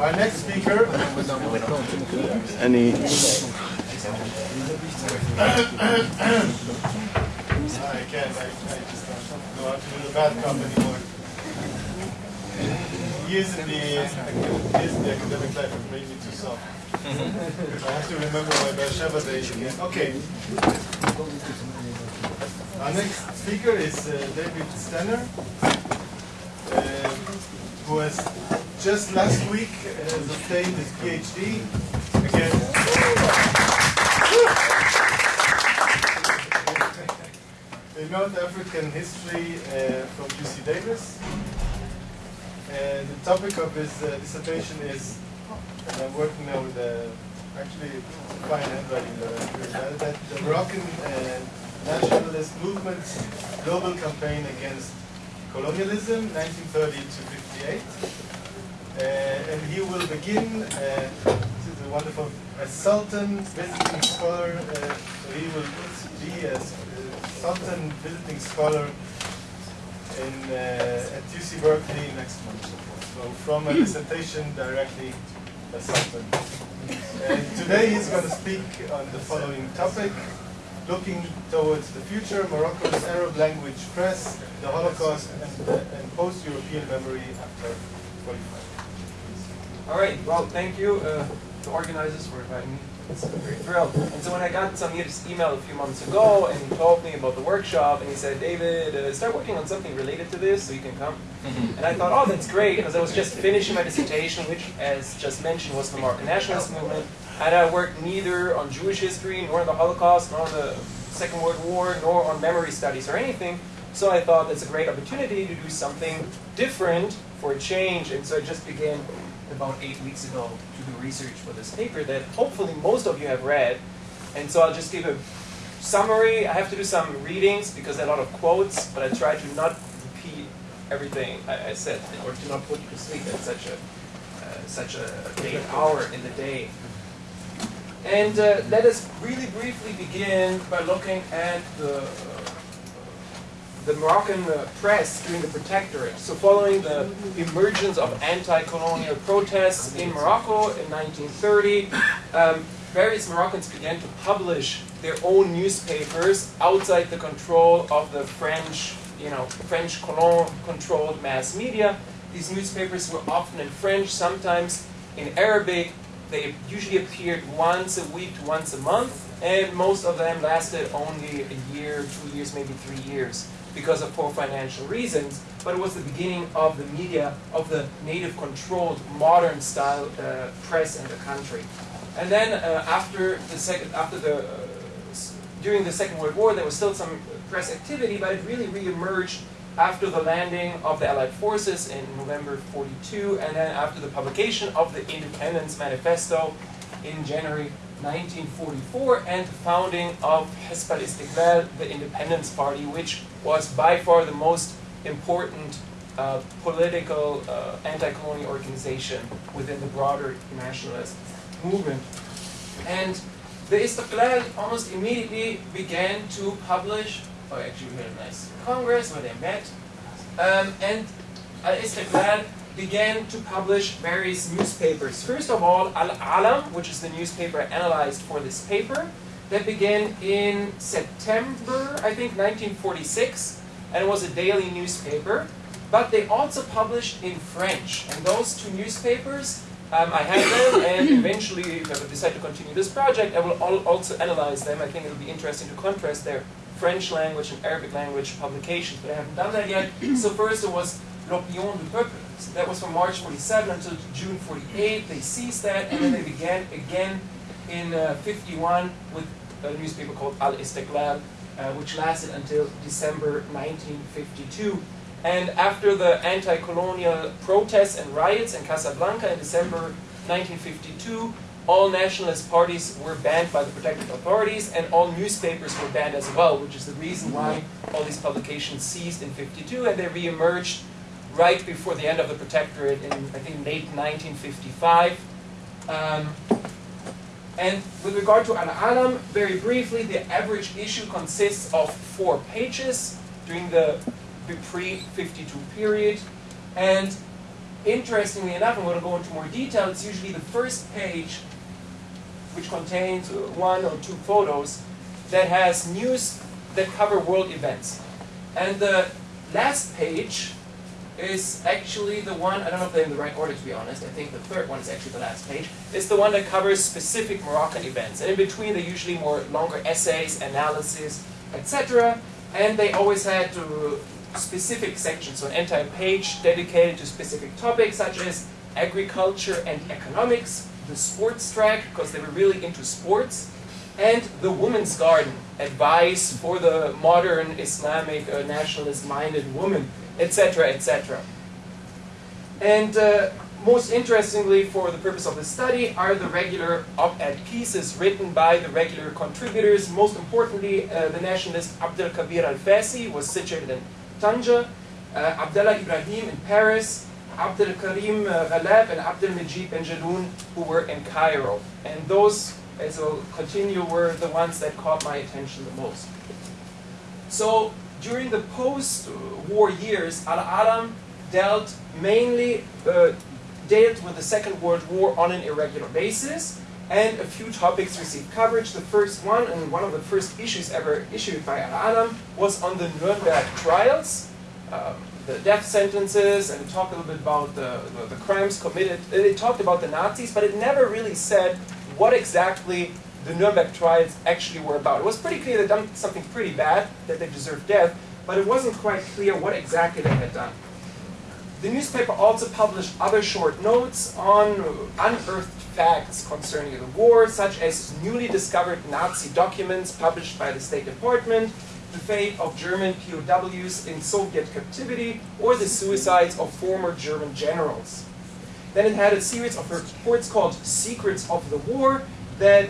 Our next speaker, Any I can't, I, I just don't know how to do the bad cop anymore. Years in the, years in the academic life have made me too soft. I have to remember my Beersheba days again. Okay. Our next speaker is uh, David Stenner, uh, who has just last week uh, obtained his PhD again. in North African history uh, from UC Davis. And the topic of his uh, dissertation is, and I'm working now with the, actually fine handwriting, uh, that the Moroccan uh, nationalist movement's global campaign against colonialism, 1930 to 58. Uh, and he will begin, uh, this is a wonderful, Sultan visiting scholar, uh, so he will be a Sultan visiting scholar in, uh, at UC Berkeley next month. So from a dissertation directly a Sultan. And today he's going to speak on the following topic, looking towards the future, Morocco's Arab language press, the Holocaust, and, and post-European memory after 45. All right. Well, thank you uh, to organizers for inviting me. It's a great thrill. And so when I got Samir's email a few months ago, and he told me about the workshop, and he said, David, uh, start working on something related to this so you can come. And I thought, oh, that's great, because I was just finishing my dissertation, which, as just mentioned, was the Moroccan nationalist movement. And I worked neither on Jewish history, nor on the Holocaust, nor on the Second World War, nor on memory studies or anything. So I thought that's a great opportunity to do something different for a change. And so I just began about eight weeks ago to do research for this paper that hopefully most of you have read. And so I'll just give a summary. I have to do some readings because there are a lot of quotes, but I try to not repeat everything I, I said or to not put you to sleep at such a uh, such a late hour in the day. And uh, let us really briefly begin by looking at the uh, the Moroccan uh, press during the Protectorate. So following the emergence of anti-colonial protests in Morocco in 1930, um, various Moroccans began to publish their own newspapers outside the control of the French, you know, French colon-controlled mass media. These newspapers were often in French, sometimes in Arabic. They usually appeared once a week to once a month, and most of them lasted only a year, two years, maybe three years because of poor financial reasons, but it was the beginning of the media, of the native controlled modern style uh, press in the country. And then uh, after the second, after the, uh, during the Second World War, there was still some press activity, but it really re-emerged after the landing of the Allied forces in November 42, and then after the publication of the Independence Manifesto in January 1944 and the founding of Hizb al-Istiqlal, the Independence Party, which was by far the most important uh, political uh, anti-colonial organization within the broader nationalist movement. And the Istiqlal almost immediately began to publish, oh actually we had a nice congress where they met, um, and Al-Istiqlal began to publish various newspapers. First of all, Al-Alam, which is the newspaper analyzed for this paper, that began in September, I think, 1946, and it was a daily newspaper. But they also published in French, and those two newspapers, um, I have them, and eventually, if I decide to continue this project, I will also analyze them. I think it'll be interesting to contrast their French language and Arabic language publications, but I haven't done that yet. So first it was L'Opinion du Peuple, so that was from March 47 until June 48. They ceased that, and then they began again in uh, 51 with a newspaper called Al Istiqlal, uh, which lasted until December 1952. And after the anti-colonial protests and riots in Casablanca in December 1952, all nationalist parties were banned by the protective authorities, and all newspapers were banned as well, which is the reason why all these publications ceased in 52, and they re-emerged right before the end of the protectorate in, I think, late 1955. Um, and with regard to Al-Alam, very briefly, the average issue consists of four pages during the pre-52 period. And interestingly enough, I'm going to go into more detail, it's usually the first page which contains one or two photos that has news that cover world events. And the last page is actually the one, I don't know if they're in the right order to be honest, I think the third one is actually the last page, It's the one that covers specific Moroccan events. And in between they're usually more longer essays, analysis, etc. And they always had to specific sections, so an entire page dedicated to specific topics such as agriculture and economics, the sports track, because they were really into sports, and the woman's garden, advice for the modern Islamic uh, nationalist-minded woman etc., etc. And uh, most interestingly for the purpose of the study are the regular op-ed pieces written by the regular contributors. Most importantly, uh, the nationalist Abdel Kabir al-Fasi was situated in Tanja, uh, Abdullah Ibrahim in Paris, Abdel Karim uh, Ghalab and Abdel Majid Benjeloun who were in Cairo. And those, as I'll continue, were the ones that caught my attention the most. So during the post-war years, Al-Alam dealt mainly uh, dealt with the Second World War on an irregular basis, and a few topics received coverage. The first one, and one of the first issues ever issued by Al-Alam, was on the Nuremberg trials, um, the death sentences, and it talked a little bit about the, the, the crimes committed. Uh, it talked about the Nazis, but it never really said what exactly the Nuremberg trials actually were about. It was pretty clear they'd done something pretty bad, that they deserved death, but it wasn't quite clear what exactly they had done. The newspaper also published other short notes on unearthed facts concerning the war, such as newly discovered Nazi documents published by the State Department, the fate of German POWs in Soviet captivity, or the suicides of former German generals. Then it had a series of reports called Secrets of the War, that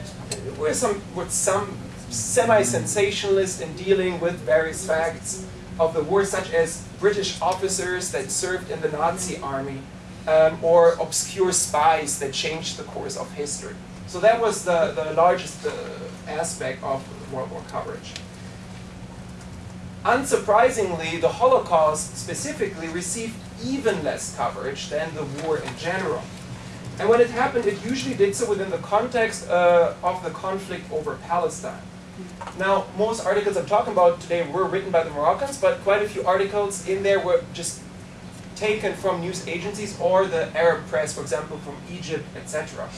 were some, were some semi-sensationalist in dealing with various facts of the war, such as British officers that served in the Nazi army, um, or obscure spies that changed the course of history. So that was the, the largest uh, aspect of World War coverage. Unsurprisingly, the Holocaust specifically received even less coverage than the war in general. And when it happened, it usually did so within the context uh, of the conflict over Palestine. Now, most articles I'm talking about today were written by the Moroccans, but quite a few articles in there were just taken from news agencies or the Arab press, for example, from Egypt, etc.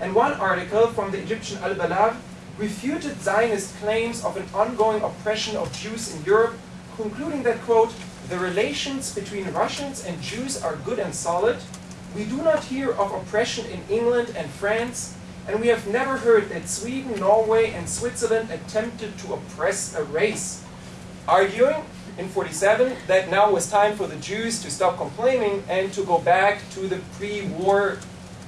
And one article from the Egyptian Al-Balagh refuted Zionist claims of an ongoing oppression of Jews in Europe, concluding that, quote, the relations between Russians and Jews are good and solid, we do not hear of oppression in England and France, and we have never heard that Sweden, Norway, and Switzerland attempted to oppress a race. Arguing in 47 that now was time for the Jews to stop complaining and to go back to the pre-war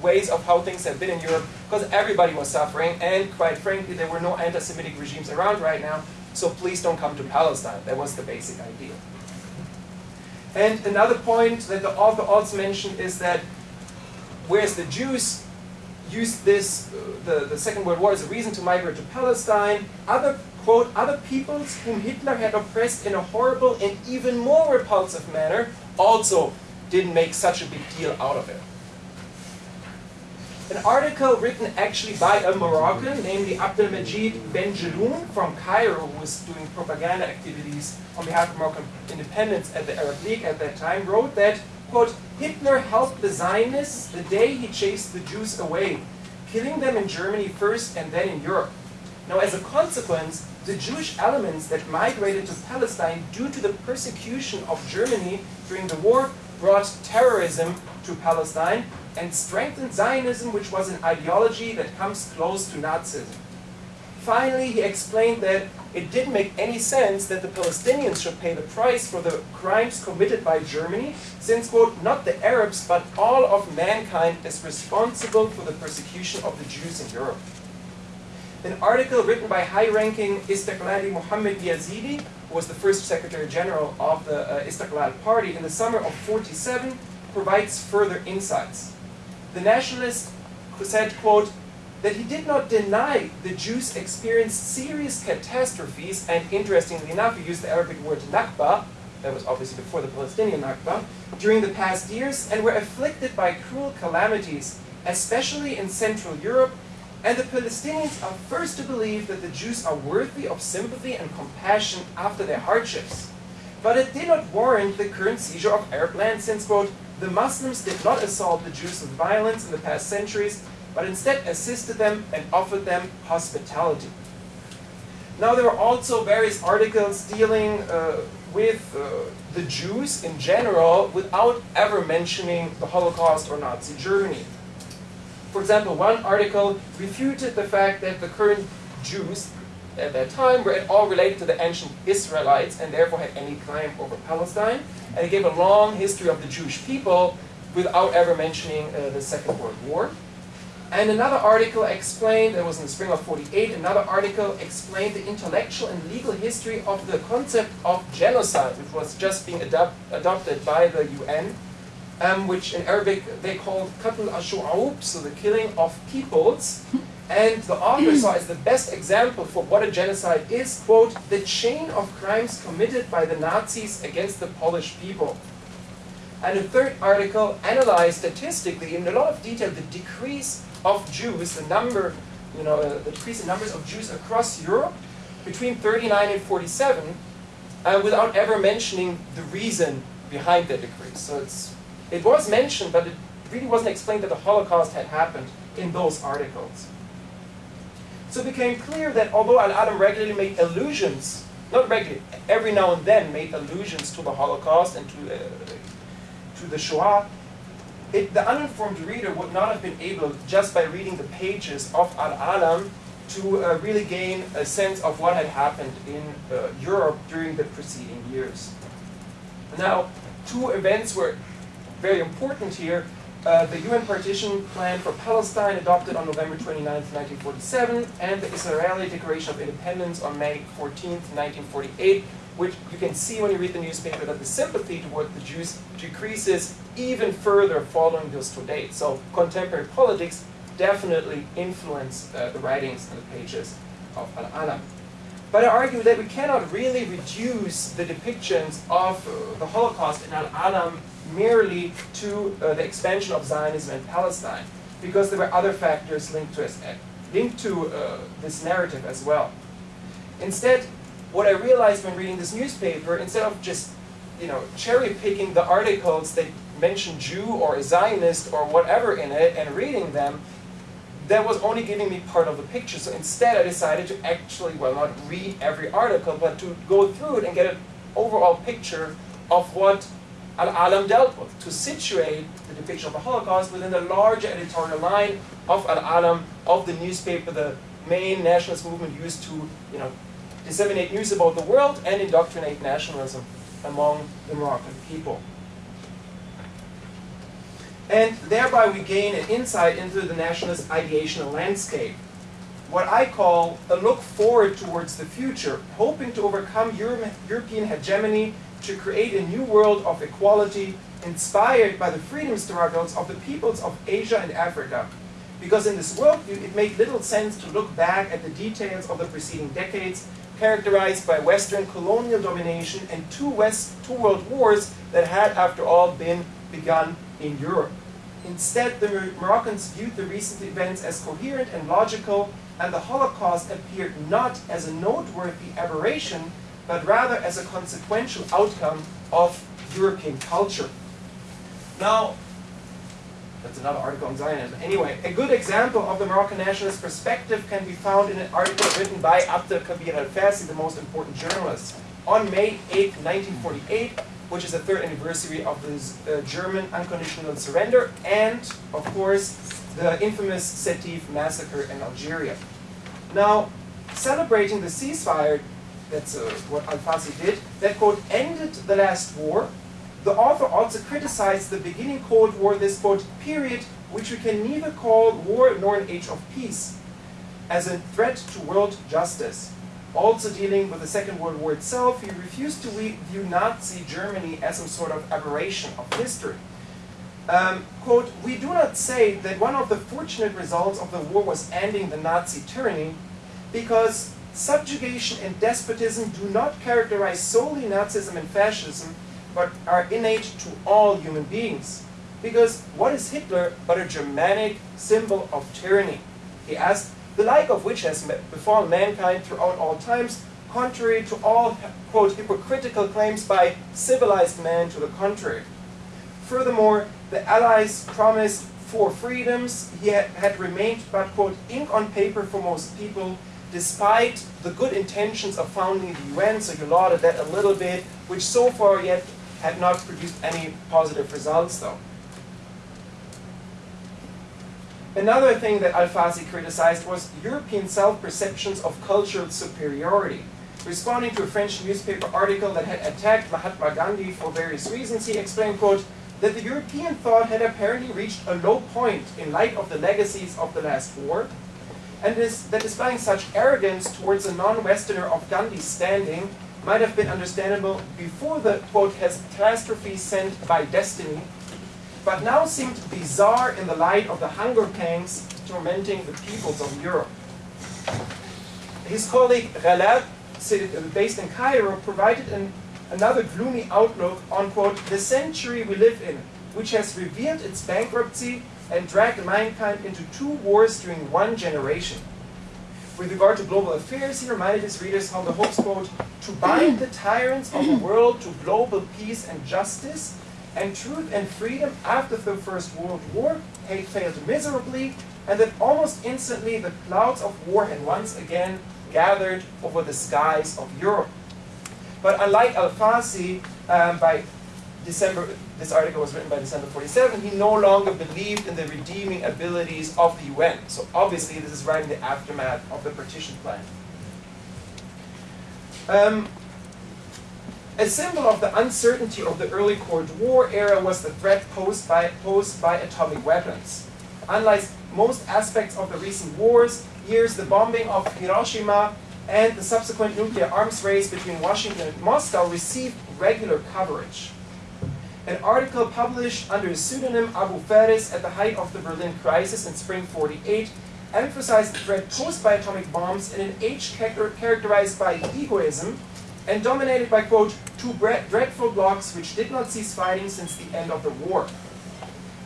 ways of how things have been in Europe, because everybody was suffering, and quite frankly, there were no anti-Semitic regimes around right now, so please don't come to Palestine. That was the basic idea. And another point that the author also mentioned is that whereas the Jews used this, uh, the, the Second World War as a reason to migrate to Palestine, other, quote, other peoples whom Hitler had oppressed in a horrible and even more repulsive manner also didn't make such a big deal out of it. An article written actually by a Moroccan, namely Abdelmajid Benjeloun from Cairo, who was doing propaganda activities on behalf of Moroccan independence at the Arab League at that time, wrote that, quote, Hitler helped the Zionists the day he chased the Jews away, killing them in Germany first and then in Europe. Now, as a consequence, the Jewish elements that migrated to Palestine due to the persecution of Germany during the war brought terrorism to Palestine and strengthened Zionism, which was an ideology that comes close to Nazism. Finally, he explained that it didn't make any sense that the Palestinians should pay the price for the crimes committed by Germany, since, quote, not the Arabs, but all of mankind is responsible for the persecution of the Jews in Europe. An article written by high-ranking Istiqlali Mohammed Yazidi, was the first Secretary General of the uh, Istiqlal Party in the summer of 47, provides further insights. The nationalist said, quote, that he did not deny the Jews experienced serious catastrophes, and interestingly enough, he used the Arabic word Nakba, that was obviously before the Palestinian Nakba, during the past years and were afflicted by cruel calamities, especially in Central Europe, and the Palestinians are first to believe that the Jews are worthy of sympathy and compassion after their hardships. But it did not warrant the current seizure of Arab land since, quote, the Muslims did not assault the Jews with violence in the past centuries, but instead assisted them and offered them hospitality. Now there are also various articles dealing uh, with uh, the Jews in general without ever mentioning the Holocaust or Nazi Germany. For example, one article refuted the fact that the current Jews at that time were at all related to the ancient Israelites and therefore had any claim over Palestine. And it gave a long history of the Jewish people without ever mentioning uh, the Second World War. And another article explained, it was in the spring of 48, another article explained the intellectual and legal history of the concept of genocide, which was just being adopt, adopted by the UN, um, which in Arabic they called qatl al so the killing of peoples. And the author saw as the best example for what a genocide is, quote, the chain of crimes committed by the Nazis against the Polish people. And a third article analyzed statistically in a lot of detail the decrease of Jews, the number, you know, the decrease in numbers of Jews across Europe between 39 and 47, uh, without ever mentioning the reason behind that decrease. So it's, it was mentioned, but it really wasn't explained that the Holocaust had happened in those articles. So it became clear that although Al-Alam regularly made allusions, not regularly, every now and then made allusions to the Holocaust and to, uh, to the Shoah, it, the uninformed reader would not have been able, just by reading the pages of Al-Alam, to uh, really gain a sense of what had happened in uh, Europe during the preceding years. Now, two events were very important here. Uh, the UN partition plan for Palestine adopted on November 29, 1947, and the Israeli Declaration of Independence on May 14, 1948, which you can see when you read the newspaper that the sympathy toward the Jews decreases even further following those two dates. So contemporary politics definitely influence uh, the writings and the pages of Al-Alam. But I argue that we cannot really reduce the depictions of uh, the Holocaust in Al-Alam merely to uh, the expansion of Zionism in Palestine, because there were other factors linked to, uh, linked to uh, this narrative as well. Instead, what I realized when reading this newspaper, instead of just you know, cherry picking the articles that mention Jew or Zionist or whatever in it and reading them, that was only giving me part of the picture. So instead I decided to actually, well not read every article, but to go through it and get an overall picture of what Al-Alam dealt with, to situate the depiction of the Holocaust within the larger editorial line of Al-Alam, of the newspaper, the main nationalist movement used to you know, disseminate news about the world and indoctrinate nationalism among the Moroccan people. And thereby we gain an insight into the nationalist ideational landscape. What I call a look forward towards the future, hoping to overcome Euro European hegemony to create a new world of equality inspired by the freedom struggles of the peoples of Asia and Africa. Because in this worldview, it made little sense to look back at the details of the preceding decades characterized by Western colonial domination and two, West, two world wars that had, after all, been begun in Europe. Instead, the Moroccans viewed the recent events as coherent and logical, and the Holocaust appeared not as a noteworthy aberration, but rather as a consequential outcome of European culture. Now, that's another article on Zionism. Anyway, a good example of the Moroccan nationalist perspective can be found in an article written by Abdel Kabir al-Fassi, the most important journalist, on May 8, 1948, which is the third anniversary of the uh, German unconditional surrender, and, of course, the infamous Sétif massacre in Algeria. Now, celebrating the ceasefire, that's uh, what al-Fassi did, that, quote, ended the last war, the author also criticized the beginning Cold War, this quote, period, which we can neither call war nor an age of peace, as a threat to world justice. Also dealing with the Second World War itself, he refused to view Nazi Germany as some sort of aberration of history. Um, quote, we do not say that one of the fortunate results of the war was ending the Nazi tyranny, because subjugation and despotism do not characterize solely Nazism and fascism, but are innate to all human beings. Because what is Hitler but a Germanic symbol of tyranny? He asked, the like of which has befallen mankind throughout all times, contrary to all, quote, hypocritical claims by civilized man to the contrary. Furthermore, the Allies promised four freedoms, he had, had remained but, quote, ink on paper for most people, despite the good intentions of founding the UN, so you lauded that a little bit, which so far yet had not produced any positive results though. Another thing that Alfasi criticized was European self-perceptions of cultural superiority. Responding to a French newspaper article that had attacked Mahatma Gandhi for various reasons, he explained, quote, that the European thought had apparently reached a low point in light of the legacies of the last war, and is, that displaying such arrogance towards a non-Westerner of Gandhi's standing might have been understandable before the, quote, has catastrophe sent by destiny, but now seemed bizarre in the light of the hunger pangs tormenting the peoples of Europe. His colleague Ghalab, uh, based in Cairo, provided an, another gloomy outlook on, quote, the century we live in, which has revealed its bankruptcy and dragged mankind into two wars during one generation. With regard to global affairs, he reminded his readers how the hopes, quote, to bind the tyrants of the world to global peace and justice, and truth and freedom after the First World War had failed miserably, and that almost instantly the clouds of war had once again gathered over the skies of Europe. But unlike Alfasi, um, by December, this article was written by December 47, he no longer believed in the redeeming abilities of the UN. So obviously this is right in the aftermath of the partition plan. Um, a symbol of the uncertainty of the early Cold War era was the threat posed by, posed by atomic weapons. Unlike most aspects of the recent wars, years, the bombing of Hiroshima and the subsequent nuclear arms race between Washington and Moscow received regular coverage. An article published under the pseudonym Abu Faris at the height of the Berlin crisis in spring 48 emphasized the threat posed by atomic bombs in an age characterized by egoism and dominated by, quote, two dreadful blocs which did not cease fighting since the end of the war.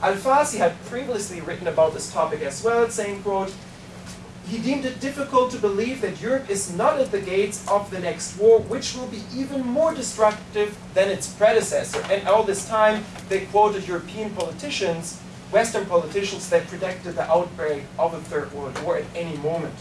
Alfasi had previously written about this topic as well, saying, quote, he deemed it difficult to believe that Europe is not at the gates of the next war, which will be even more destructive than its predecessor. And all this time, they quoted European politicians, Western politicians that predicted the outbreak of a Third World War at any moment.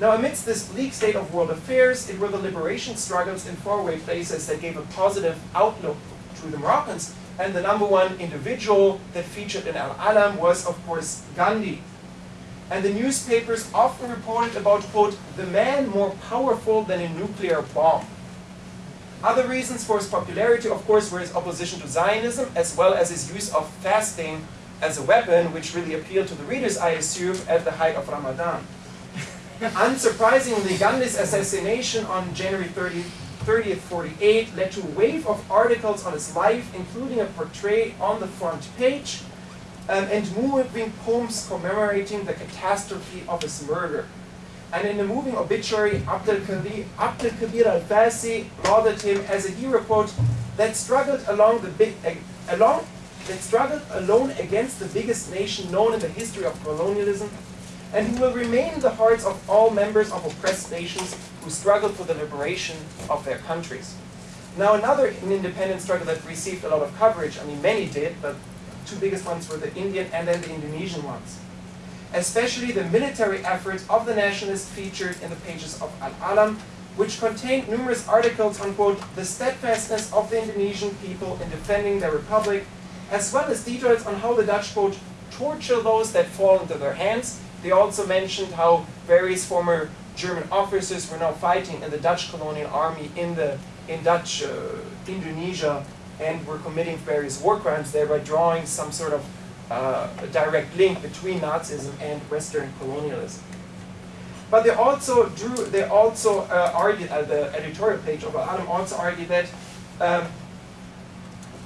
Now, amidst this bleak state of world affairs, it were the liberation struggles in faraway places that gave a positive outlook to the Moroccans. And the number one individual that featured in Al-Alam was, of course, Gandhi. And the newspapers often reported about, quote, the man more powerful than a nuclear bomb. Other reasons for his popularity, of course, were his opposition to Zionism, as well as his use of fasting as a weapon, which really appealed to the readers, I assume, at the height of Ramadan. Unsurprisingly, Gandhi's assassination on January 30, 30th, 48 led to a wave of articles on his life, including a portrait on the front page, um, and moving poems commemorating the catastrophe of his murder. And in the moving obituary, Abdel Kabir al-Fasi lauded him as a hero, quote, that struggled along the big, uh, along, that struggled alone against the biggest nation known in the history of colonialism, and who will remain in the hearts of all members of oppressed nations who struggled for the liberation of their countries. Now another independent struggle that received a lot of coverage, I mean many did, but two biggest ones were the Indian and then the Indonesian ones. Especially the military efforts of the nationalists featured in the pages of Al-Alam, which contained numerous articles on, quote, the steadfastness of the Indonesian people in defending their republic, as well as details on how the Dutch, quote, torture those that fall into their hands, they also mentioned how various former German officers were now fighting in the Dutch colonial army in the in Dutch uh, Indonesia and were committing various war crimes, thereby drawing some sort of uh, direct link between Nazism and Western colonialism. But they also drew, they also uh, argued at the editorial page of Alam also argued that um,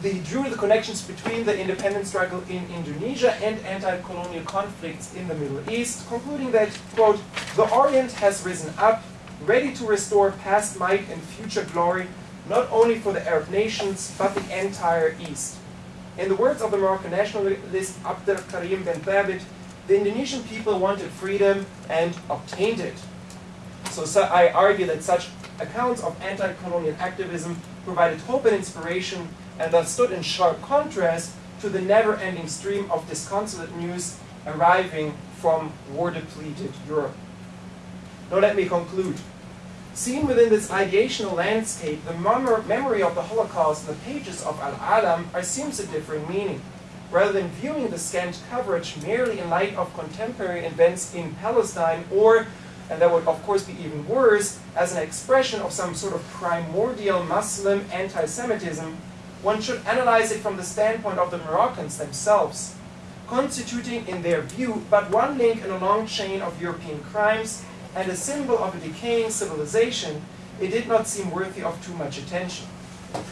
they drew the connections between the independence struggle in Indonesia and anti-colonial conflicts in the Middle East, concluding that, quote, the Orient has risen up ready to restore past might and future glory, not only for the Arab nations, but the entire East. In the words of the Moroccan nationalist Abdel Karim Ben Thabit, the Indonesian people wanted freedom and obtained it. So, so I argue that such accounts of anti-colonial activism provided hope and inspiration and thus stood in sharp contrast to the never-ending stream of disconsolate news arriving from war-depleted Europe. Now let me conclude. Seen within this ideational landscape, the memory of the Holocaust and the pages of Al-Alam assumes a different meaning. Rather than viewing the scant coverage merely in light of contemporary events in Palestine or, and that would of course be even worse, as an expression of some sort of primordial Muslim anti-Semitism, one should analyze it from the standpoint of the Moroccans themselves, constituting in their view but one link in a long chain of European crimes and a symbol of a decaying civilization, it did not seem worthy of too much attention.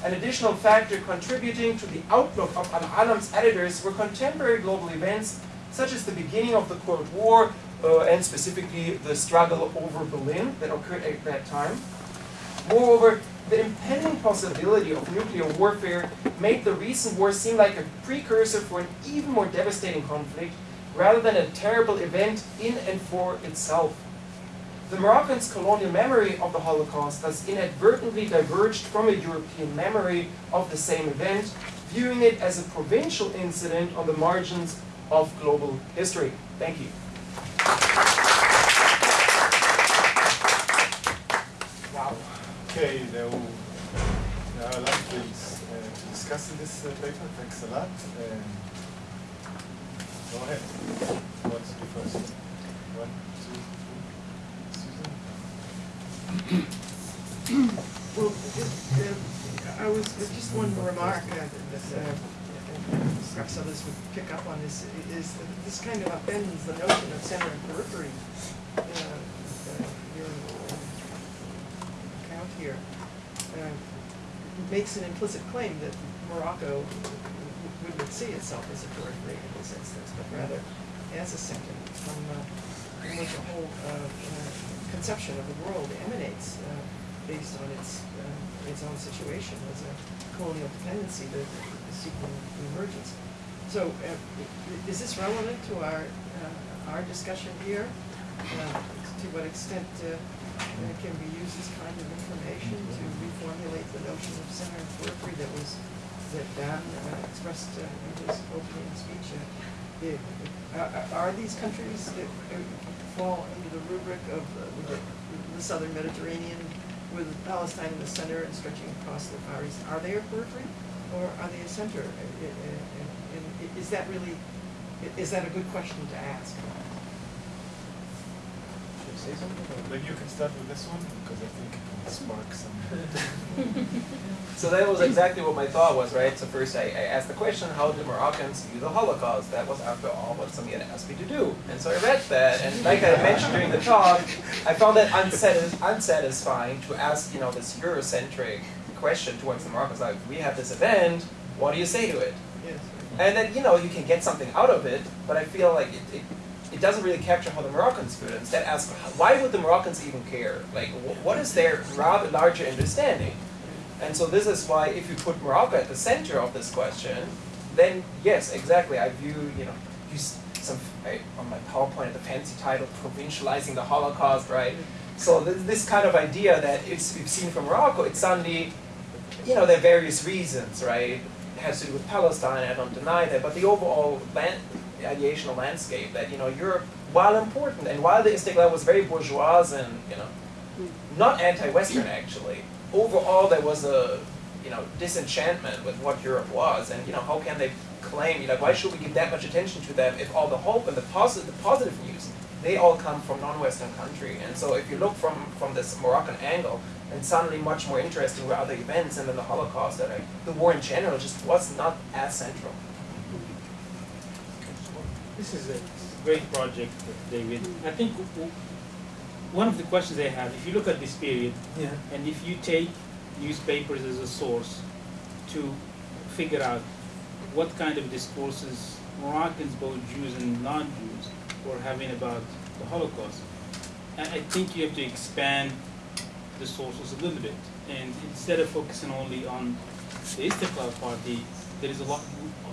An additional factor contributing to the outlook of Al-Alam's editors were contemporary global events such as the beginning of the Cold War uh, and specifically the struggle over Berlin that occurred at that time. Moreover, the impending possibility of nuclear warfare made the recent war seem like a precursor for an even more devastating conflict rather than a terrible event in and for itself. The Moroccans' colonial memory of the Holocaust has inadvertently diverged from a European memory of the same event, viewing it as a provincial incident on the margins of global history. Thank you. Wow. Okay, now, now I'd like to, uh, to discuss in this uh, paper. Thanks a lot. Um, go ahead. To do first? One, two, three. Susan? Well, uh, I was, just one remark uh, that uh, perhaps others would pick up on this, is that this kind of upends the notion of center and periphery. Uh, uh, your uh, account here uh, makes an implicit claim that Morocco wouldn't see itself as a periphery in this instance, but rather as a center from, uh, from which a whole uh, uh, conception of the world emanates uh, based on its uh, its own situation as a colonial dependency that is seeking emergence. So, uh, is this relevant to our uh, our discussion here? Uh, to what extent can we use this kind of information to reformulate the notion of center and periphery that was that Dan expressed in his opening speech? Uh, it, uh, are these countries that uh, fall under the rubric of uh, the, the southern Mediterranean with Palestine in the center and stretching across the Far East, are they a periphery or are they a center? And, and is that really, is that a good question to ask? Say something? Maybe you can start with this one because I think it will spark some. so that was exactly what my thought was, right? So first I, I, asked the question, how do Moroccans view the Holocaust? That was, after all, what Samir asked me to do. And so I read that, and like I mentioned during the talk, I found that unsatis unsatisfying to ask, you know, this Eurocentric question towards the Moroccans, like, we have this event, what do you say to it? Yes. And then, you know, you can get something out of it, but I feel like it, it it doesn't really capture how the Moroccans feel. Instead, ask why would the Moroccans even care? Like, what is their rather larger understanding? And so this is why, if you put Morocco at the center of this question, then yes, exactly. I view, you know, use some I, on my PowerPoint the fancy title, provincializing the Holocaust, right? So this, this kind of idea that it's we've seen from Morocco, it's suddenly, you know, there are various reasons, right? It has to do with Palestine. I don't deny that, but the overall land, ideational landscape that you know Europe, while important and while the Istiklal was very bourgeois and you know not anti-Western actually, overall there was a you know disenchantment with what Europe was, and you know how can they claim you know why should we give that much attention to them if all the hope and the positive the positive news they all come from non-Western country, and so if you look from from this Moroccan angle, and suddenly much more interesting were other events, and then the Holocaust, that the war in general just was not as central. This is a great project, David. I think one of the questions I have, if you look at this period, yeah. and if you take newspapers as a source to figure out what kind of discourses Moroccans, both Jews and non-Jews, were having about the Holocaust, I think you have to expand the sources a little bit. And instead of focusing only on the Istiklal Party, there is a lot.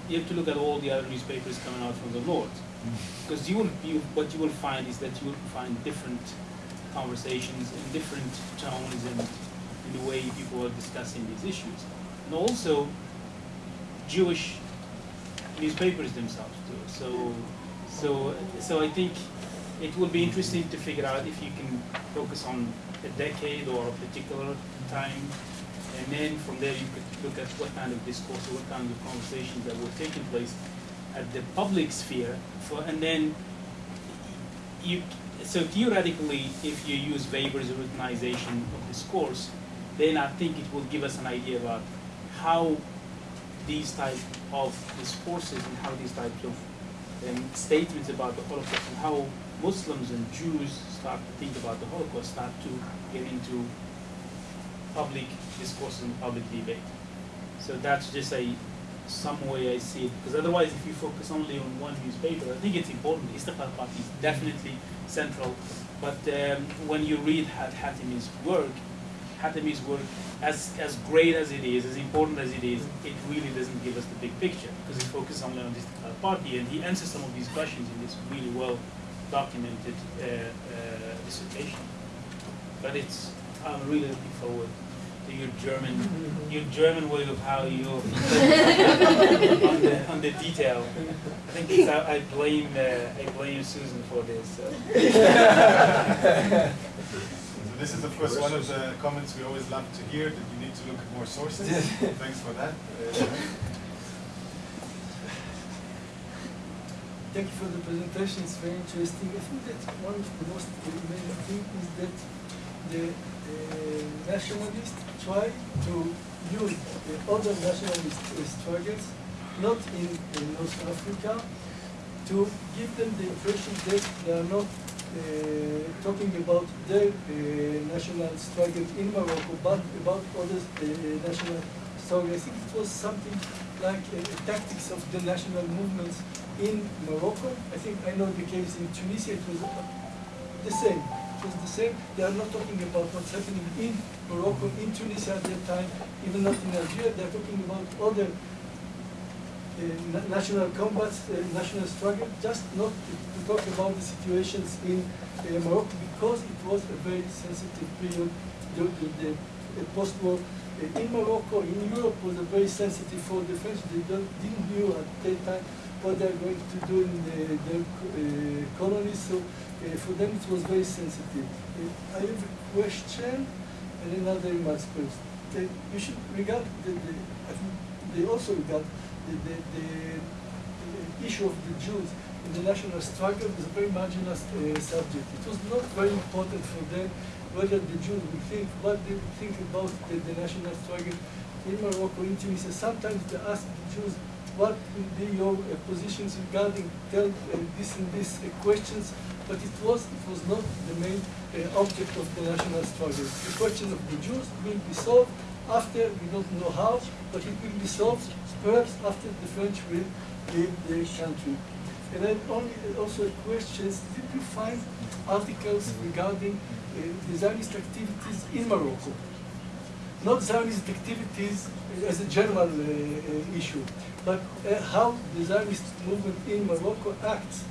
You have to look at all the other newspapers coming out from the north, because you will you, what you will find is that you will find different conversations and different tones and in the way people are discussing these issues, and also Jewish newspapers themselves too. So, so, so I think it will be interesting to figure out if you can focus on a decade or a particular time, and then from there you could look at what kind of discourse or what kind of conversations that were taking place at the public sphere, for, and then you. So theoretically, if you use Weber's routinization of discourse, then I think it will give us an idea about how these type of discourses and how these types of um, statements about the Holocaust and how Muslims and Jews start to think about the Holocaust, start to get into public discourse and public debate. So that's just a some way I see it. Because otherwise, if you focus only on one newspaper, I think it's important. Istiqlal Party is definitely central. But um, when you read Hat Hatimi's work, Hatimi's work, as, as great as it is, as important as it is, it really doesn't give us the big picture because he focuses only on Istiqlal Party and he answers some of these questions in this really well documented uh, uh, dissertation. But it's, I'm really looking forward to your German, your German way of how you on the on the detail. I think it's, I, I blame uh, I blame Susan for this. So. So this is of course one of the comments we always love to hear, that you need to look at more sources. Thanks for that. Uh, Thank you for the presentation, it's very interesting. I think that one of the most amazing things is that the nationalists try to use the other nationalist uh, struggles, not in, in North Africa, to give them the impression that they are not uh, talking about their uh, national struggle in Morocco, but about other uh, national struggles. I think it was something like uh, tactics of the national movements in Morocco. I think I know the case in Tunisia, it was uh, the same. Was the same. They are not talking about what's happening in Morocco, in Tunisia at that time, even not in Algeria. They are talking about other uh, national combats, uh, national struggle, just not to, to talk about the situations in uh, Morocco because it was a very sensitive period. The, the, the, post-war uh, in Morocco, in Europe, was a very sensitive for the French. They didn't knew at that time what they're going to do in the, their uh, colonies. So uh, for them it was very sensitive. Uh, I have a question and another remarks first. Uh, you should regard the, the they also regard the, the, the, issue of the Jews in the national struggle as a very marginal uh, subject. It was not very important for them whether the Jews would think, what they think about the, the national struggle in Morocco, in Tunisia. Sometimes they ask the Jews, what will be your uh, positions regarding tell uh, this and this uh, questions, but it was it was not the main object of the national struggle. The question of the Jews will be solved after we don't know how, but it will be solved perhaps after the French will leave the country. And then only also questions, did you find articles regarding uh, activities in Morocco? Not Zionist activities as a general uh, uh, issue, but uh, how the Zionist movement in Morocco acts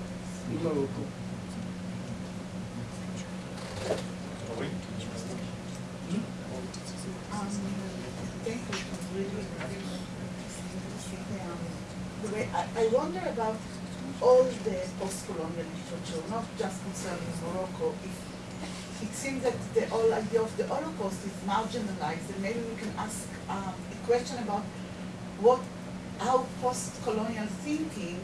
in Morocco. I, I wonder about all the post-colonial literature, not just concerning Morocco. If it seems that the whole idea of the Holocaust is marginalized, and maybe we can ask um, a question about what, how post-colonial thinking,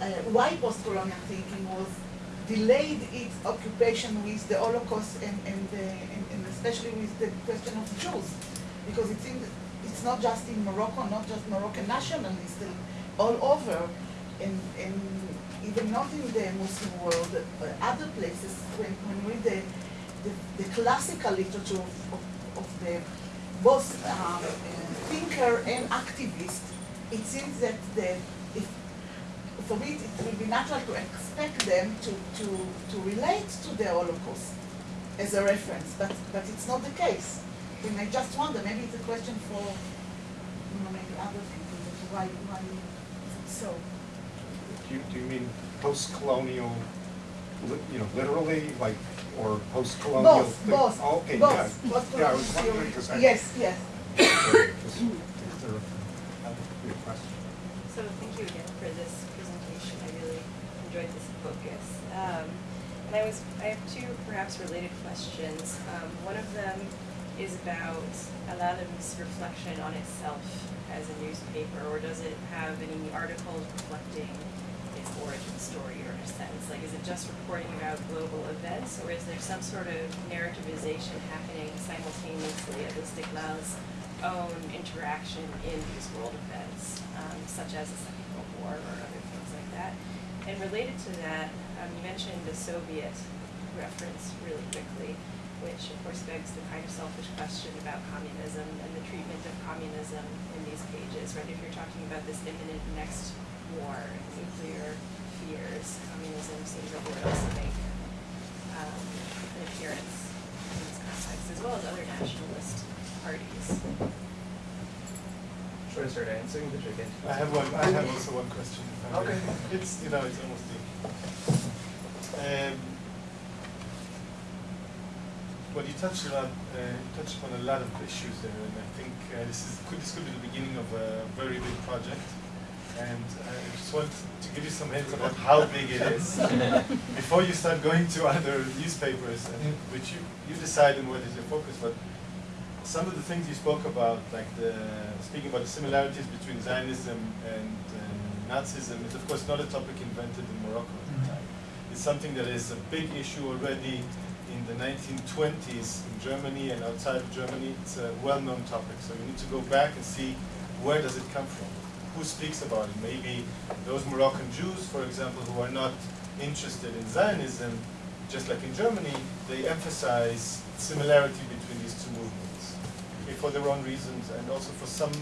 uh, why post-colonial thinking was delayed its occupation with the Holocaust and, and, the, and, and especially with the question of Jews. Because it seems it's not just in Morocco, not just Moroccan nationalists, all over, and, and even not in the Muslim world, other places, when, when we read the, the, the classical literature of, of, of the both um, thinker and activist, it seems that the, if for me, it will be natural to expect them to, to, to relate to the Holocaust as a reference, but, but it's not the case. We may just wonder, maybe it's a question for, you know, maybe other people, why, why so? Do you, do you mean post-colonial, you know, literally, like, or post-colonial? Both, both, Oh, Okay, yeah. both, both Yeah, I was colonial wondering, 'cause I- theory. Yes, yes. Just- is a- a question? So thank you again for this presentation. I really enjoyed this focus. Um, and I was, I have two perhaps related questions. Um, one of them is about Al-Alam's reflection on itself as a newspaper, or does it have any articles reflecting its origin story, or a sense, like is it just reporting about global events, or is there some sort of narrativization happening simultaneously of Istiklal's own interaction in these world events, um, such as the Second World War or other things like that. And related to that, um, you mentioned the Soviet reference really quickly, which of course begs the kind of selfish question about communism and the treatment of communism in these pages, right? If you're talking about this imminent next war, nuclear fears, communism seems like it would also make um, an appearance in this context, as well as other nationalist parties. Should I start answering the chicken? I have one, I have also one question. if I may. Okay. It's, you know, it's almost deep. Um, well, you touched on, uh, you touched upon a lot of issues there, and I think uh, this is, could, this could be the beginning of a very big project. And I just want to give you some hints about how big it is before you start going to other newspapers, and, which you, you decide on what is your focus. But some of the things you spoke about, like the speaking about the similarities between Zionism and uh, Nazism, is of course not a topic invented in Morocco at the time. It's something that is a big issue already in the 1920s in Germany and outside of Germany. It's a well-known topic, so you need to go back and see where does it come from, who speaks about it. Maybe those Moroccan Jews, for example, who are not interested in Zionism, just like in Germany, they emphasize similarity between these two movements okay, for their own reasons and also for some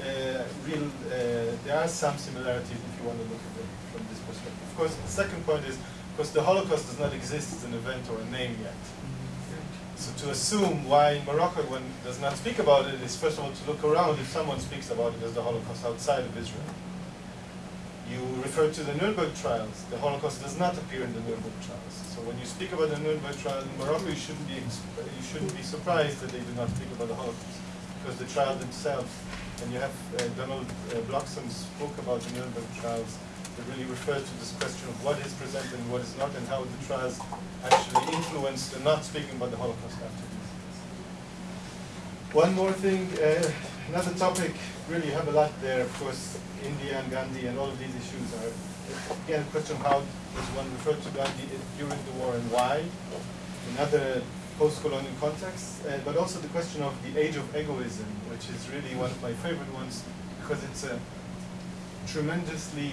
uh, real, uh, there are some similarities if you want to look at it from this perspective. Of course, the second point is, of course, the Holocaust does not exist as an event or a name yet. So to assume why Morocco one does not speak about it is first of all to look around if someone speaks about it as the Holocaust outside of Israel. You refer to the Nuremberg trials. The Holocaust does not appear in the Nuremberg trials. So when you speak about the Nuremberg trial in Morocco, you shouldn't be you shouldn't be surprised that they do not speak about the Holocaust because the trial themselves. And you have uh, Donald uh, Bloxham's book about the Nuremberg trials that really refers to this question of what is presented and what is not, and how the trials actually influenced the not speaking about the Holocaust after these. One more thing, uh, another topic, really have a lot there, of course, India and Gandhi and all of these issues are, again, a question how does one refer to Gandhi during the war and why, in other post-colonial contexts, uh, but also the question of the age of egoism, which is really one of my favorite ones, because it's a tremendously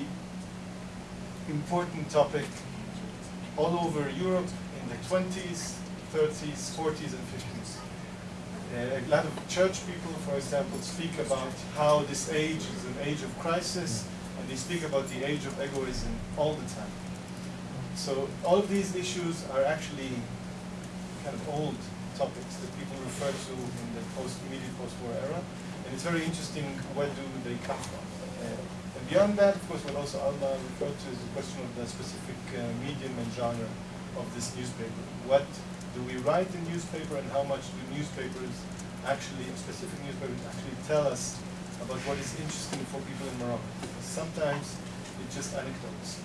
important topic all over Europe in the 20s, 30s, 40s, and 50s. Uh, a lot of church people, for example, speak about how this age is an age of crisis, and they speak about the age of egoism all the time. So all of these issues are actually kind of old topics that people refer to in the post immediate post-war era, and it's very interesting where do they come from. Uh, beyond that, of course, what also Alma referred to is the question of the specific uh, medium and genre of this newspaper. What do we write in newspaper, and how much do newspapers actually, specific newspapers, actually tell us about what is interesting for people in Morocco? Because sometimes it's just anecdotes.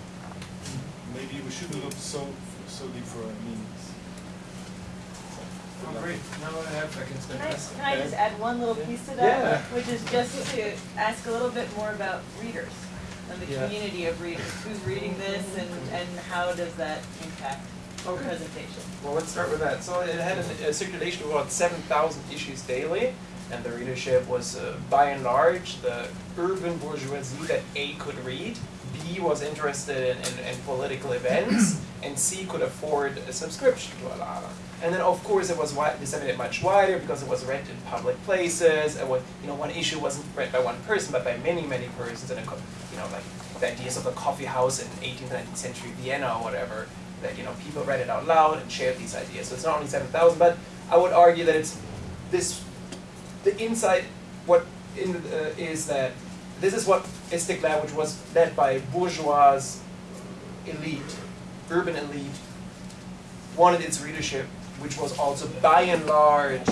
Maybe we shouldn't look so so deep for meanings. Oh, great. Now I have, I can spend Can I, less. can I just add one little piece to that? Yeah. Which is just to ask a little bit more about readers and the Yeah. community of readers. Who's reading this and, and how does that impact our Okay. presentation? Well, let's start with that. So it had a, a circulation of about 7,000 issues daily, and the readership was, uh, by and large, the urban bourgeoisie that A could read, B was interested in, in, in political events, and C could afford a subscription to Al-Alam. And then, of course, it was wi- disseminated much wider because it was read in public places. It was, you know, one issue wasn't read by one person, but by many, many persons. And you know, like the ideas of the coffee house in 18th, 19th century Vienna or whatever that you know people read it out loud and shared these ideas. So it's not only 7,000, but I would argue that it's this, the insight, what in, uh, is that this is what Istiklal, which was led by bourgeois elite, urban elite, wanted its readership, which was also by and large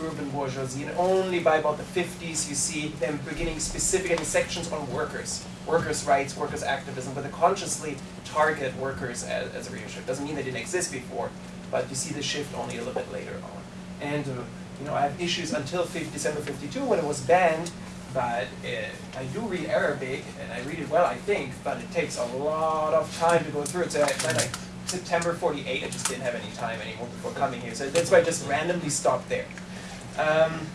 urban bourgeoisie. And only by about the 50s you see them beginning specific sections on workers, workers' rights, workers' activism, but they consciously target workers as, as a readership. Doesn't mean they didn't exist before, but you see the shift only a little bit later on. And uh, you know, I have issues until 50, December 52 when it was banned, but uh, I do read Arabic, and I read it well, I think, but it takes a lot of time to go through it. So I, by like September 48, I just didn't have any time anymore before coming here. So that's why I just randomly stopped there. Um,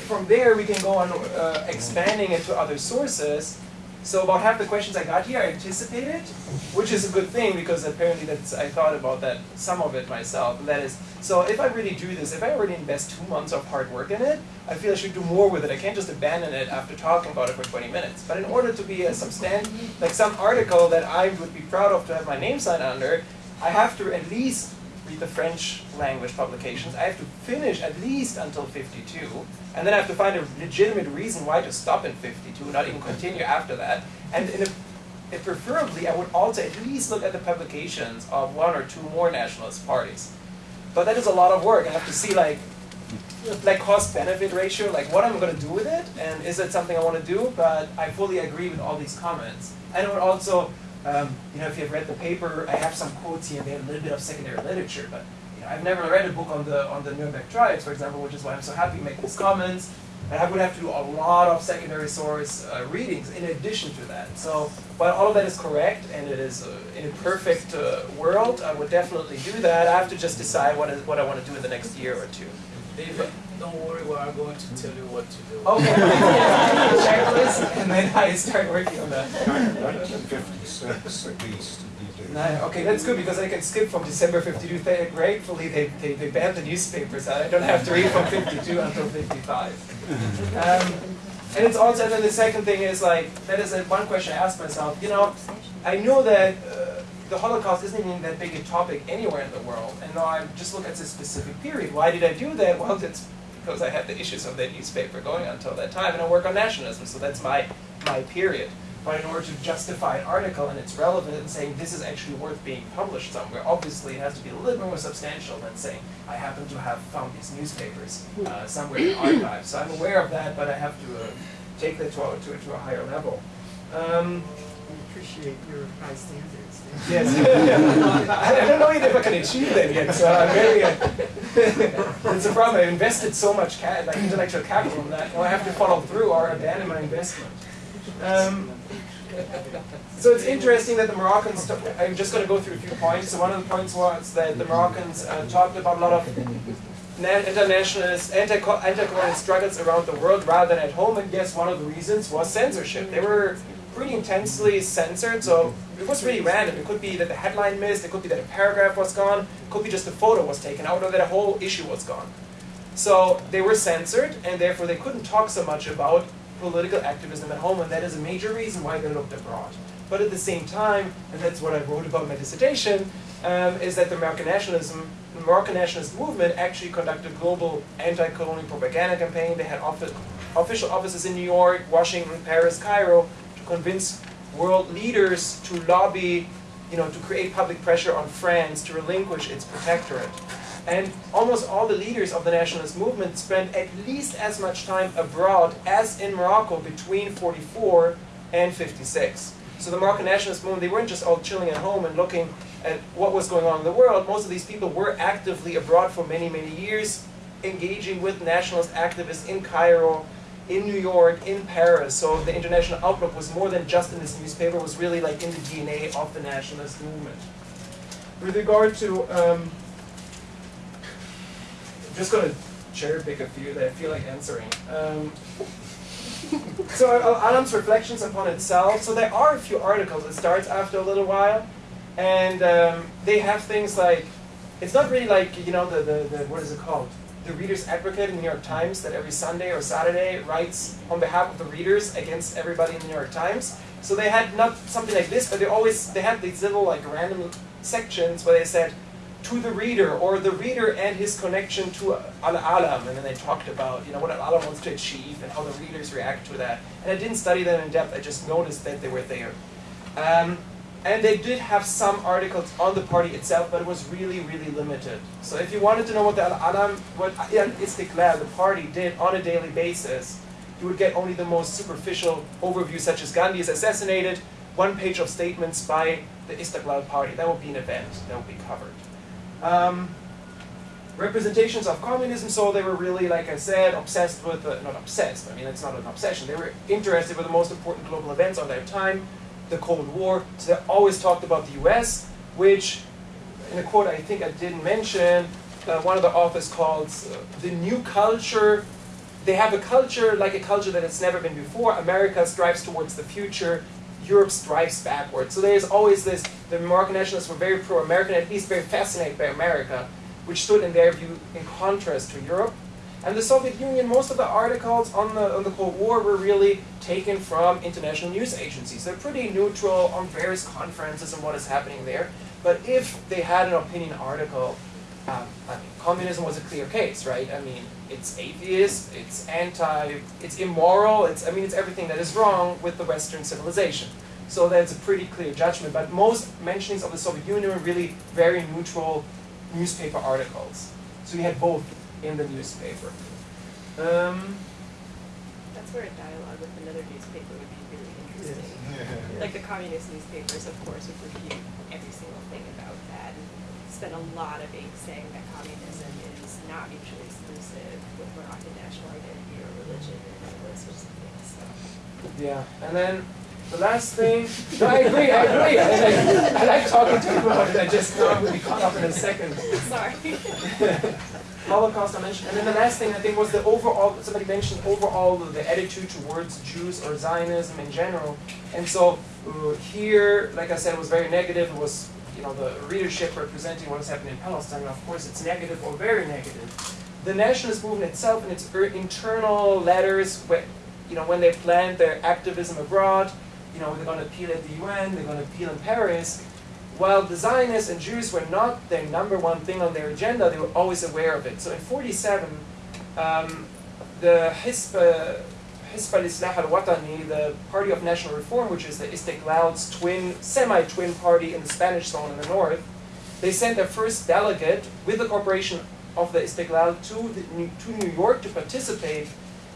from there, we can go on uh, expanding to other sources. So about half the questions I got here I anticipated, which is a good thing because apparently that's I thought about that some of it myself. And that is, so if I really do this, if I already invest two months of hard work in it, I feel I should do more with it. I can't just abandon it after talking about it for 20 minutes. But in order to be a substantive, like some article that I would be proud of to have my name signed under, I have to at least read the French language publications. I have to finish at least until 52, and then I have to find a legitimate reason why to stop in 52, not even continue after that. And in a, if preferably, I would also at least look at the publications of one or two more nationalist parties. But that is a lot of work. I have to see like like cost benefit ratio, like what am I'm going to do with it, and is it something I want to do? But I fully agree with all these comments. And it would also um, you know, if you've read the paper, I have some quotes here and there, a little bit of secondary literature, but you know, I've never read a book on the on the Nuremberg trials, for example, which is why I'm so happy to make these comments. And I would have to do a lot of secondary source uh, readings in addition to that. So while all of that is correct and it is uh, in a perfect uh, world, I would definitely do that. I have to just decide what, is, what I want to do in the next year or two. David, don't worry, we are going to tell you what to do. Okay. Checklist, and then I start working on that. 1956 at least. Nine. Okay, that's good because I can skip from December 52. They, gratefully, they, they, they banned the newspapers. I don't have to read from 52 until 55. Um, and it's also, and then the second thing is like, that is a, one question I asked myself, you know, I know that uh, the Holocaust isn't even that big a topic anywhere in the world, and now I just look at this specific period. Why did I do that? Well, it's because I had the issues of that newspaper going until that time, and I work on nationalism, so that's my, my period. But in order to justify an article and its relevance and saying this is actually worth being published somewhere, obviously it has to be a little more substantial than saying I happen to have found these newspapers uh, somewhere in the archive. So I'm aware of that, but I have to uh, take that to a, to, a- to a higher level. Um, We appreciate your high standards. Yes. I I don't know yet if I can achieve that yet, so I'm very. Uh, it's a problem. I invested so much ca- like intellectual capital in that. Now I have to follow through or abandon my investment. Um, so it's interesting that the Moroccans. I'm just going to go through a few points. So one of the points was that the Moroccans uh, talked about a lot of internationalist, anti- anti-colonial struggles around the world rather than at home. And yes, one of the reasons was censorship. They were pretty intensely censored, so it was really random. It could be that the headline missed, it could be that a paragraph was gone, it could be just a photo was taken out, or that a whole issue was gone. So they were censored, and therefore they couldn't talk so much about political activism at home, and that is a major reason why they looked abroad. But at the same time, and that's what I wrote about my dissertation, um, is that the American nationalism, the Moroccan nationalist movement actually conducted global anti-colonial propaganda campaign. They had offi- official offices in New York, Washington, Paris, Cairo, to convince world leaders to lobby, you know, to create public pressure on France to relinquish its protectorate. And almost all the leaders of the nationalist movement spent at least as much time abroad as in Morocco between 44 and 56. So the Moroccan nationalist movement, they weren't just all chilling at home and looking at what was going on in the world. Most of these people were actively abroad for many, many years, engaging with nationalist activists in Cairo, in New York, in Paris. So the international outlook was more than just in this newspaper, it was really like in the DNA of the nationalist movement. With regard to, um, I'm just going to cherry pick a few that I feel like answering. Um, so uh, Alam's reflections upon itself. So there are a few articles. It starts after a little while, and um, they have things like, it's not really like you know the, the, the what is it called? The Reader's Advocate in the New York Times that every Sunday or Saturday writes on behalf of the readers against everybody in the New York Times. So they had not something like this, but they always they had these little like random sections where they said to the reader or the reader and his connection to al-alam and then they talked about you know what al-alam wants to achieve and how the readers react to that. And I didn't study them in depth. I just noticed that they were there. Um, and they did have some articles on the party itself, but it was really, really limited. So if you wanted to know what the Al-Alam, what Istiklal, the party, did on a daily basis, you would get only the most superficial overview, such as Gandhi is assassinated, one page of statements by the Istiklal party. That would be an event that would be covered. Um, representations of communism, so they were really, like I said, obsessed with, the, not obsessed, I mean, it's not an obsession, they were interested with the most important global events of their time, the Cold War. So they always talked about the US, which, in a quote I think I didn't mention, uh, one of the authors calls uh, the new culture. They have a culture like a culture that has never been before. America strives towards the future. Europe strives backwards. So there's always this, the Moroccan nationalists were very pro-American, at least very fascinated by America, which stood in their view in contrast to Europe. And the Soviet Union, most of the articles on the, on the Cold War were really taken from international news agencies. They're pretty neutral on various conferences and what is happening there. But if they had an opinion article, um, I mean, communism was a clear case, right? I mean, it's atheist, it's anti, it's immoral, it's, I mean, it's everything that is wrong with the Western civilization. So that's a pretty clear judgment. But most mentionings of the Soviet Union were really very neutral newspaper articles. So you had both in the newspaper. Um, That's where a dialogue with another newspaper would be really interesting. Like the communist newspapers, of course, would refute every single thing about that and spend a lot of ink saying that communism is not mutually exclusive with Moroccan national identity or religion and all those sorts of things. So. yeah, and then the last thing, no, I agree, I agree. I, like, I like talking to you about it. I just know I'm going to be caught up in a second. Sorry. Holocaust I mentioned. And then the last thing I think was the overall, somebody mentioned overall the attitude towards Jews or Zionism in general. And so uh, here, like I said, was very negative. It was, you know, the readership representing what is happening in Palestine. Of course, it's negative or very negative. The nationalist movement itself, in its er, internal letters, you know, when they planned their activism abroad, you know, they're going to appeal at the UN, they're going to appeal in Paris, while the Zionists and Jews were not their number one thing on their agenda, they were always aware of it. So in 47, um, the Hizb, Hizb al-Islah al-Watani, the Party of National Reform, which is the Istiklal's twin, semi-twin party in the Spanish zone in the north, they sent their first delegate with the corporation of the Istiklal to, the, to New York to participate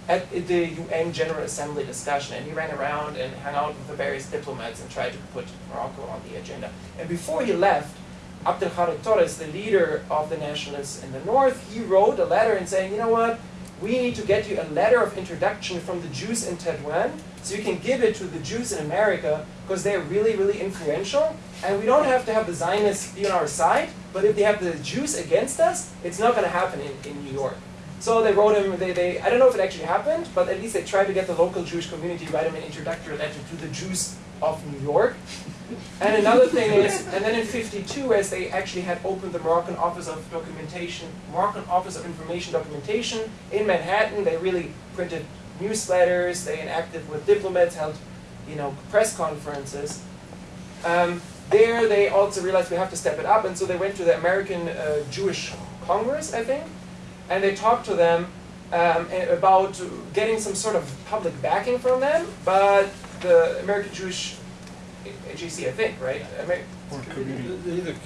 at the UN General Assembly discussion, and he ran around and hung out with the various diplomats and tried to put Morocco on the agenda. And before he left, Abdelkhalek Torres, the leader of the nationalists in the north, he wrote a letter and saying, you know what, we need to get you a letter of introduction from the Jews in Tetuan, so you can give it to the Jews in America, because they're really, really influential, and we don't have to have the Zionists be on our side, but if they have the Jews against us, it's not going to happen in, in New York. So they wrote him, they, they, I don't know if it actually happened, but at least they tried to get the local Jewish community to write him an introductory letter to the Jews of New York. And another thing is, and then in 52, as they actually had opened the Moroccan Office of Documentation, Moroccan Office of Information Documentation in Manhattan, they really printed newsletters, they interacted with diplomats, held you know, press conferences. Um, there they also realized we have to step it up, and so they went to the American uh, Jewish Congress, I think, and they talked to them um, about getting some sort of public backing from them, but the American Jewish AJC, I think, right? Amer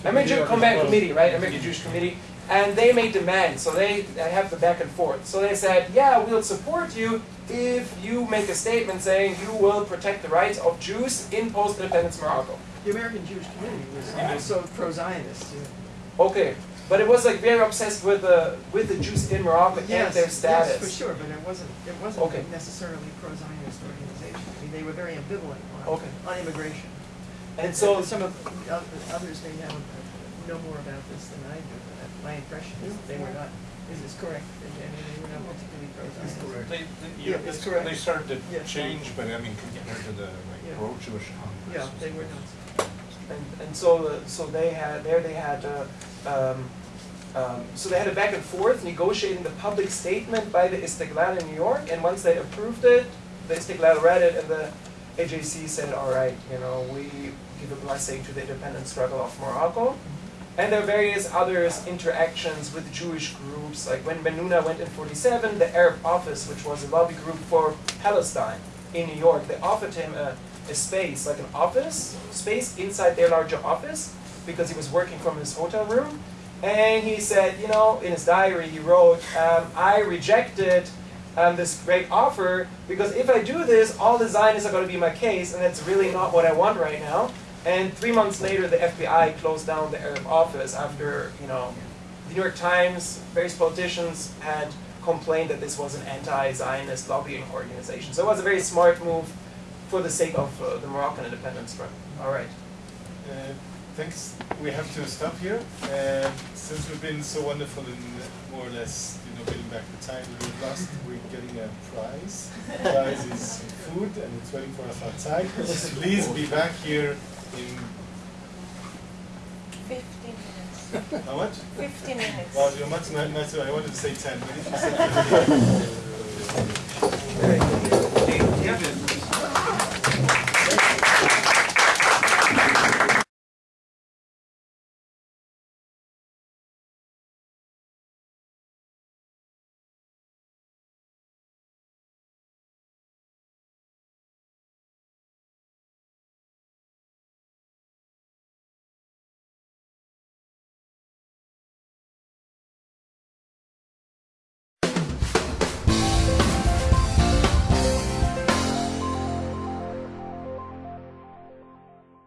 American Combat Committee, right? American Jewish Committee. And they made demands, so they have the back and forth. So they said, yeah, we'll support you if you make a statement saying you will protect the rights of Jews in post-independence Morocco. The American Jewish community was also pro-Zionist. Okay, but it was like very obsessed with the with the Jews in Morocco yes, and their status. Yes, for sure, but it wasn't it wasn't okay. necessarily pro-Zionist organization. I mean, they were very ambivalent on, okay. on immigration. And, and so and some of others may know know more about this than I do. But my impression is that they were not. Is this correct? They were not particularly pro-Zionist. correct. They, they, yeah, yeah, it's correct. They started to yeah. change, but I mean, compared to the like, yeah. pro-Jewish Congress. Yeah, they were not. And, and so uh, so they had there they had. Uh, um, um, so they had a back and forth negotiating the public statement by the Istiklal in New York, and once they approved it, the Istiklal read it, and the AJC said, all right, you know, we give a blessing to the independent struggle of Morocco. And there are various others interactions with Jewish groups, like when Benuna went in 47, the Arab Office, which was a lobby group for Palestine in New York, they offered him a, a space, like an office space inside their larger office, because he was working from his hotel room. And he said, you know, in his diary, he wrote, um, I rejected um, this great offer because if I do this, all the Zionists are going to be my case, and that's really not what I want right now. And three months later, the FBI closed down the Arab office after, you know, the New York Times, various politicians had complained that this was an anti-Zionist lobbying organization. So it was a very smart move for the sake of uh, the Moroccan independence struggle. All right. Uh, thanks. We have to stop here. Uh, since we've been so wonderful in more or less, you know, getting back the time we lost, we're getting a prize. The prize is food, and it's waiting for us outside. Please be back here in 15 minutes. how much? 15 minutes. Well, you're much nicer. I wanted to say 10, but if you said 15.